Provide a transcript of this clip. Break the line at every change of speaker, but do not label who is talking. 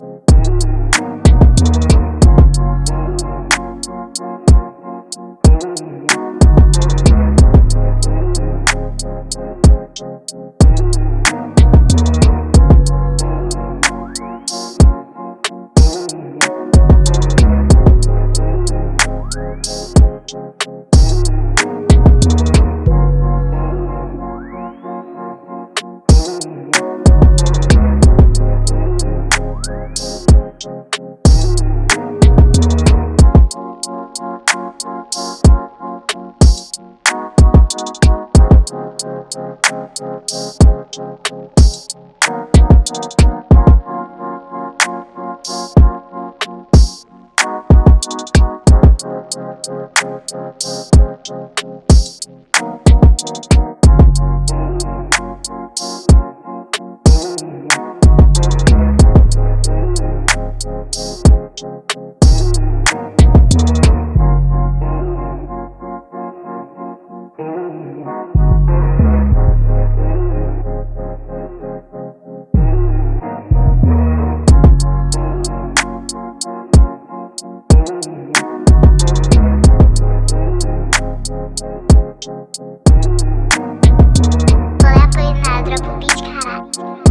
you Música Bola po jedna drobu bičkára.